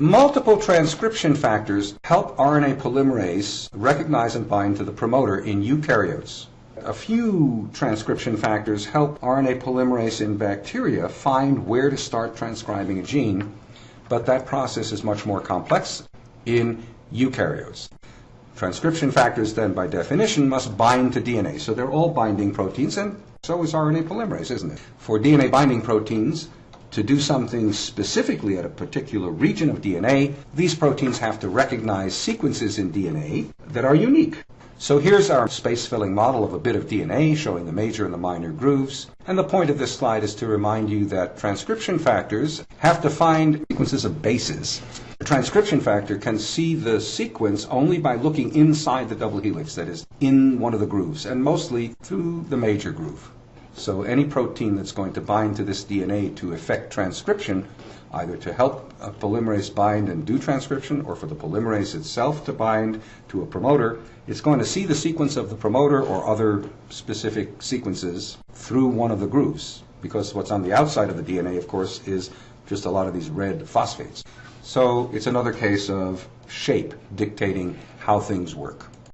Multiple transcription factors help RNA polymerase recognize and bind to the promoter in eukaryotes. A few transcription factors help RNA polymerase in bacteria find where to start transcribing a gene, but that process is much more complex in eukaryotes. Transcription factors then by definition must bind to DNA, so they're all binding proteins and so is RNA polymerase, isn't it? For DNA binding proteins, to do something specifically at a particular region of DNA, these proteins have to recognize sequences in DNA that are unique. So here's our space-filling model of a bit of DNA showing the major and the minor grooves. And the point of this slide is to remind you that transcription factors have to find sequences of bases. The transcription factor can see the sequence only by looking inside the double helix, that is, in one of the grooves, and mostly through the major groove. So any protein that's going to bind to this DNA to affect transcription, either to help a polymerase bind and do transcription, or for the polymerase itself to bind to a promoter, it's going to see the sequence of the promoter or other specific sequences through one of the grooves. Because what's on the outside of the DNA, of course, is just a lot of these red phosphates. So it's another case of shape dictating how things work.